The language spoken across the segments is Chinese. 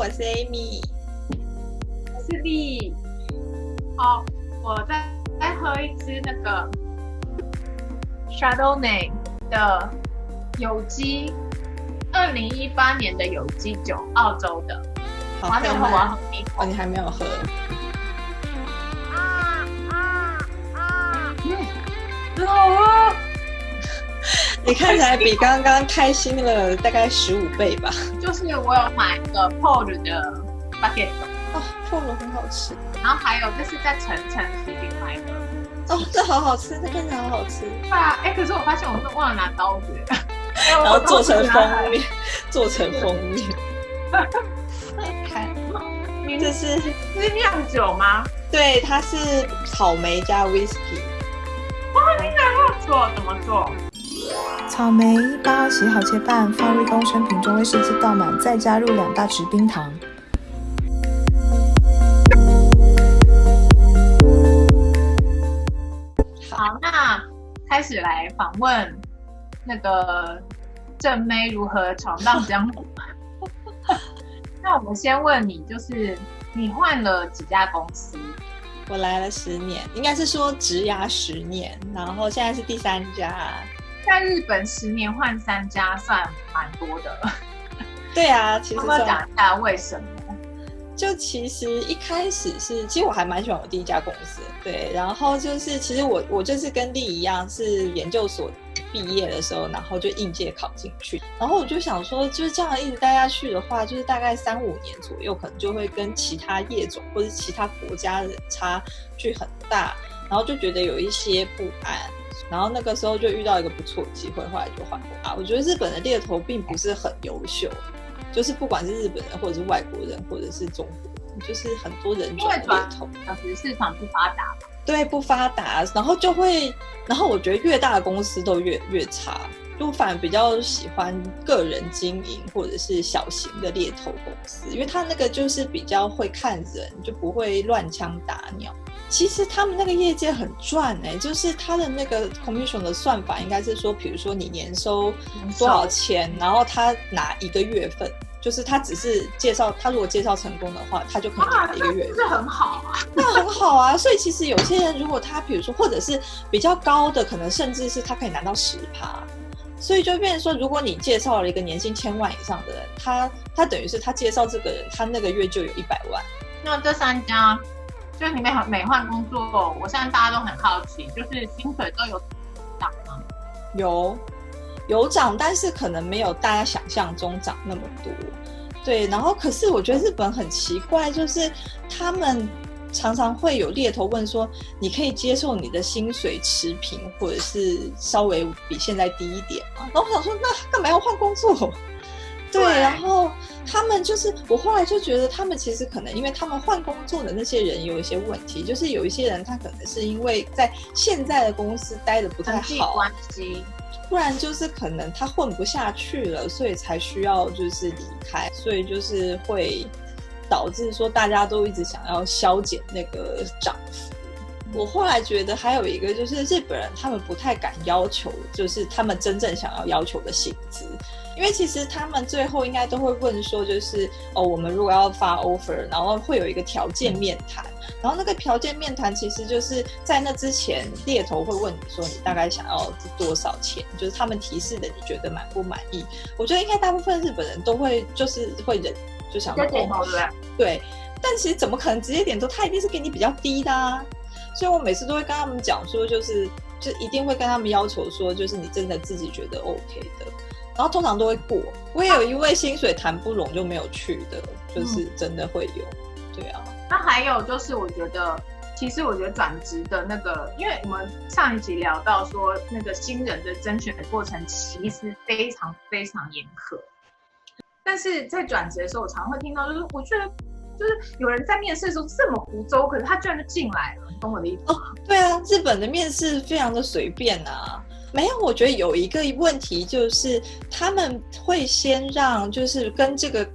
我是 Amy，我是丽。好，我再再喝一支那个 Chardonnay 的有机，二零一八年的有机酒，澳洲的。我还没有喝吗完，哦，你还没有喝，你看起来比刚刚开心了大概十五倍吧。就是我有买一个 Paul 的 bucket，哦，破了很好吃然后还有就是在晨晨食品买的。哦，这好好吃，这看起来好好吃。对啊，哎，可是我发现我是忘了拿刀子，然然后做成封面，做成封面。看，这是是酿酒吗？对，它是草莓加 whisky。做怎么做？草莓一包洗好切半，放入一公升瓶中威士忌倒满，再加入两大匙冰糖。好，那开始来访问那个正妹如何闯荡江湖。那我们先问你，就是你换了几家公司？我来了十年，应该是说职涯十年，然后现在是第三家。在日本十年换三家，算蛮多的。对啊，其实要讲一下为什么？就其实一开始是，其实我还蛮喜欢我第一家公司，对，然后就是其实我我就是跟丽一样是研究所毕业的时候，然后就应届考进去，然后我就想说，就是这样一直待下去的话，就是大概三五年左右，可能就会跟其他业种或者其他国家的差距很大，然后就觉得有一些不安。然后那个时候就遇到一个不错的机会，后来就换过啊。我觉得日本的猎头并不是很优秀，就是不管是日本人或者是外国人或者是中国人，就是很多人因为转猎头。当时市场不发达嘛，对，不发达，然后就会，然后我觉得越大的公司都越越差，就我反而比较喜欢个人经营或者是小型的猎头公司，因为他那个就是比较会看人，就不会乱枪打鸟。其实他们那个业界很赚哎、就是他的那个 commission 的算法应该是说，比如说你年收多少钱，然后他拿一个月份，就是他只是介绍，他如果介绍成功的话，他就可以啊拿，一个月份。这很好啊。那很好啊，所以其实有些人如果他比如说，或者是比较高的，可能甚至是他可以拿到十趴，所以就变成说，如果你介绍了一个年薪千万以上的人，他他等于是他介绍这个人，他那个月就有一百万。那这三家，就是你每每换工作，我现在大家都很好奇，就是薪水都有涨吗？有有涨，但是可能没有大家想象中涨那么多。对，然后可是我觉得日本很奇怪，就是他们常常会有猎头问说，你可以接受你的薪水持平，或者是稍微比现在低一点吗？然后我想说，那干嘛要换工作？对，对然后他们就是我后来就觉得，他们其实可能因为他们换工作的那些人有一些问题，就是有一些人他可能是因为在现在的公司待的不太好，关系，不然就是可能他混不下去了，所以才需要就是离开，所以就是会导致说大家都一直想要削减那个涨幅。我后来觉得还有一个就是日本人他们不太敢要求，就是他们真正想要要求的薪资，因为其实他们最后应该都会问说，就是哦，我们如果要发 offer，然后会有一个条件面谈，然后那个条件面谈其实就是在那之前，猎头会问你说你大概想要多少钱，就是他们提示的你觉得满不满意？我觉得应该大部分日本人都会就是会忍，就想说这点头哦对不对？对，但其实怎么可能直接点头？他一定是给你比较低的啊。所以我每次都会跟他们讲说，就是就一定会跟他们要求说，就是你真的自己觉得 OK 的，然后通常都会过。我也有一位薪水谈不拢就没有去的，就是真的会有。对啊，那还有就是，我觉得，其实我觉得转职的那个，因为我们上一集聊到说，那个新人的甄选的过程其实非常非常严苛。但是在转职的时候，我常常会听到，就是我觉得，就是有人在面试的时候这么胡诌，可是他居然就进来了，懂我的意思吗？对啊，日本的面试非常的随便啊。没有，我觉得有一个问题就是他们会先让就是跟这个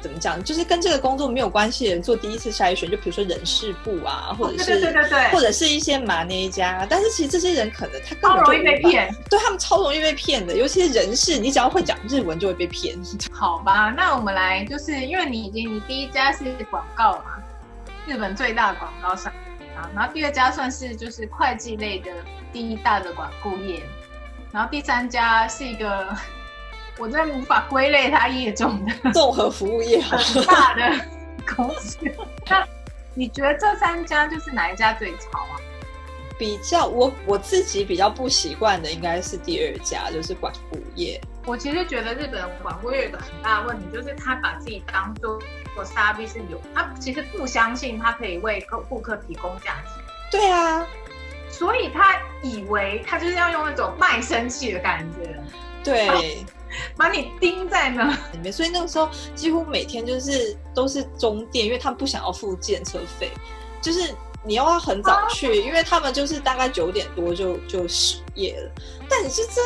怎么讲，就是跟这个工作没有关系的人做第一次筛选，就比如说人事部啊，或者是对对对对或者是一些马内家，但是其实这些人可能他根本容易被骗。对他们超容易被骗的，尤其是人事，你只要会讲日文就会被骗。好吧，那我们来，就是因为你已经你第一家是广告嘛，日本最大的广告商啊，然后第二家算是就是会计类的第一大的管顾业，然后第三家是一个我真的无法归类它业种的 综合服务业，很大的公司。那你觉得这三家就是哪一家最潮啊？比较我我自己比较不习惯的应该是第二家，就是管顾业。我其实觉得日本管顾业有一个很大的问题，就是他把自己当做做沙币是有，他其实不相信他可以为客顾客提供价值，对啊，所以他以为他就是要用那种卖身契的感觉，对。把你钉在那。里面，所以那个时候几乎每天就是都是中电，因为他们不想要付建车费，就是你又要很早去，因为他们就是大概九点多就就失业了。但你是真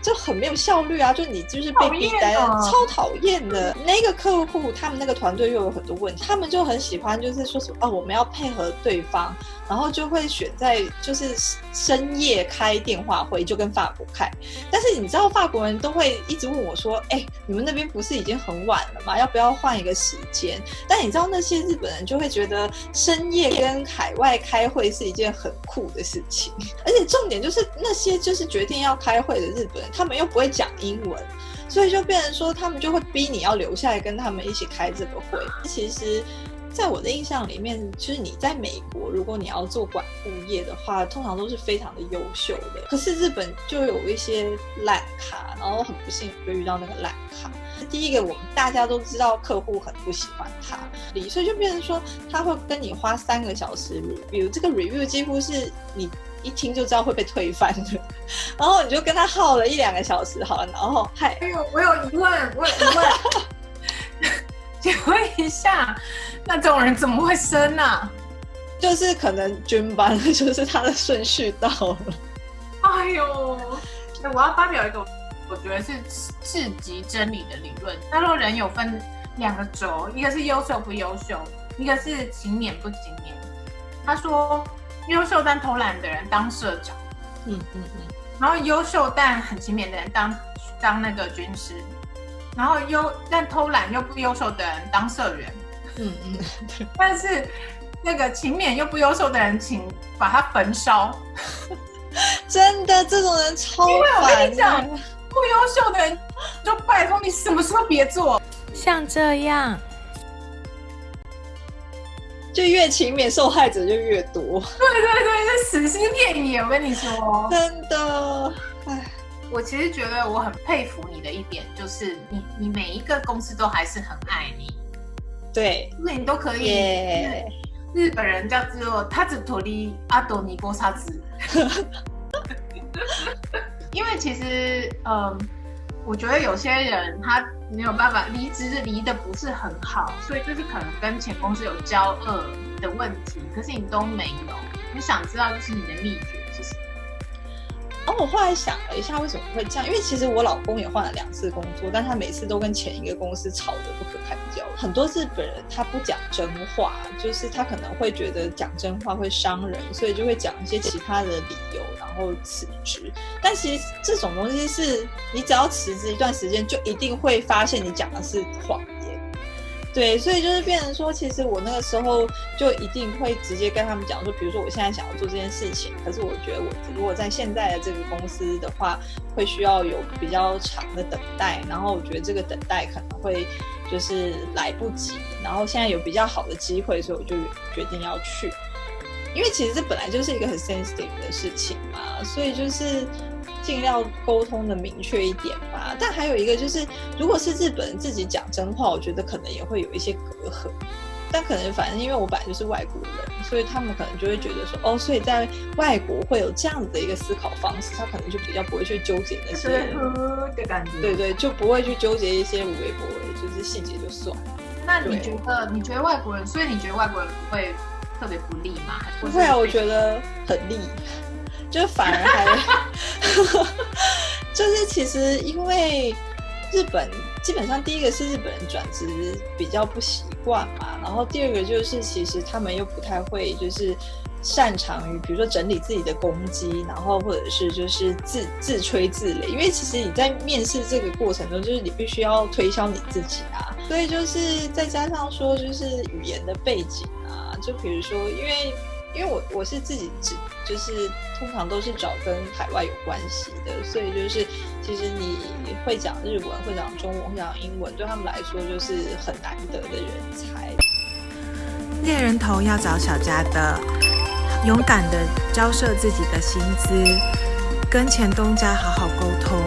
就很没有效率啊！就你就是被逼待，讨厌哦超讨厌的。那个客户他们那个团队又有很多问题，他们就很喜欢就是说什么哦，我们要配合对方，然后就会选在就是深夜开电话会，就跟法国开。但是你知道法国人都会一直问我说：“哎、你们那边不是已经很晚了吗？要不要换一个时间？”但你知道那些日本人就会觉得深夜跟海外开会是一件很酷的事情，而且重点就是那些就是决定要开会的日本人，他们又不会讲英文。所以就变成说，他们就会逼你要留下来跟他们一起开这个会。其实，在我的印象里面，就是你在美国，如果你要做管物业的话，通常都是非常的优秀的。可是日本就有一些烂咖，然后很不幸就遇到那个烂咖。第一个，我们大家都知道客户很不喜欢他，所以就变成说他会跟你花三个小时 review，这个 review 几乎是你一听就知道会被推翻的。然后你就跟他耗了一两个小时，好了，然后嗨，哎呦，我有疑问，我有疑问，请问一下，那这种人怎么会生啊？就是可能军班，就是他的顺序到了。哎呦，那我要发表一个我觉得是至极真理的理论。他说人有分两个轴，一个是优秀不优秀，一个是勤勉不勤勉。他说优秀但偷懒的人当社长，嗯嗯嗯，然后优秀但很勤勉的人当当那个军师，然后优但偷懒又不优秀的人当社员，嗯嗯，但是那个勤勉又不优秀的人，请把他焚烧。真的这种人超因为我跟你讲。不优秀的人，就拜托你什么时候别做。像这样，就越勤勉，受害者就越多，对对对，是死心骗你。我跟你说，真的。唉，我其实觉得我很佩服你的一点，就是你你每一个公司都还是很爱你，对，就是你都可以。日本人叫做他只托利阿多尼波沙子，因为其实嗯，我觉得有些人他没有办法离职，离的不是很好，所以就是可能跟前公司有交恶的问题，可是你都没有。你想知道就是你的秘诀是什么？然后我后来想了一下，为什么会这样？因为其实我老公也换了两次工作，但他每次都跟前一个公司吵得不可开交。很多日本人他不讲真话，就是他可能会觉得讲真话会伤人，所以就会讲一些其他的理由，然后辞职。但其实这种东西是你只要辞职一段时间，就一定会发现你讲的是谎言。对，所以就是变成说，其实我那个时候就一定会直接跟他们讲说，比如说我现在想要做这件事情，可是我觉得我如果在现在的这个公司的话，会需要有比较长的等待，然后我觉得这个等待可能会就是来不及，然后现在有比较好的机会，所以我就决定要去。因为其实这本来就是一个很 sensitive 的事情嘛，所以就是尽量沟通的明确一点吧。但还有一个就是，如果是日本人自己讲真话，我觉得可能也会有一些隔阂。但可能反正因为我本来就是外国人，所以他们可能就会觉得说，哦，所以在外国会有这样子的一个思考方式，他可能就比较不会去纠结那些，呵的感觉。对对，就不会去纠结一些无微不微，就是细节就算了。那你觉得你觉得外国人，所以你觉得外国人不会特别不利吗？不会啊，我。觉得很利，就反而还，就是其实因为日本基本上第一个是日本人转职比较不习惯嘛，然后第二个就是其实他们又不太会就是擅长于比如说整理自己的攻击，然后或者是就是自自吹自擂，因为其实你在面试这个过程中，就是你必须要推销你自己啊，所以就是再加上说就是语言的背景啊，就比如说因为。因为我我是自己只就是通常都是找跟海外有关系的，所以就是其实你会讲日文、会讲中文、会讲英文，对他们来说就是很难得的人才。猎人头要找小家的，勇敢的交涉自己的薪资，跟前东家好好沟通。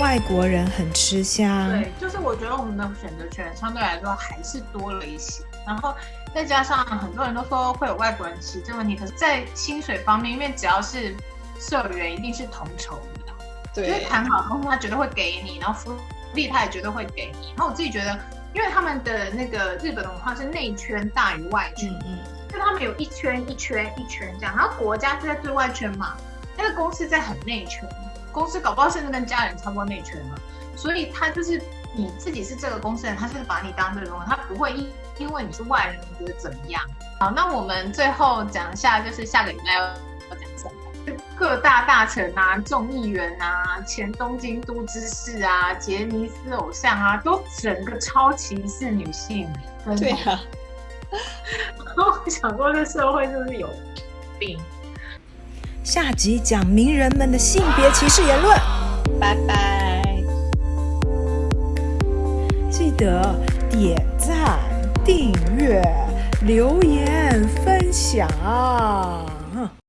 外国人很吃香，对，就是我觉得我们的选择权相对来说还是多了一些，然后。再加上很多人都说会有外国人歧这个问题，可是，在薪水方面，因为只要是社员，一定是同酬的，对，就是谈好后，他绝对会给你，然后福利他也绝对会给你。然后我自己觉得，因为他们的那个日本文化是内圈大于外圈，嗯，就他们有一圈一圈一圈这样，然后国家是在最外圈嘛，那个公司在很内圈，公司搞不好甚至跟家人差不多内圈嘛，所以他就是你自己是这个公司人，他就是把你当这个东西，他不会因。因为你是外人，你觉得怎么样？好，那我们最后讲一下，就是下个礼拜要要讲什么？各大大臣啊，众议员啊，前东京都知事啊，杰尼斯偶像啊，都整个超歧视女性。对啊。我想说，这社会是不是有病？下集讲名人们的性别歧视言论。拜拜。记得点赞。订阅、留言、分享。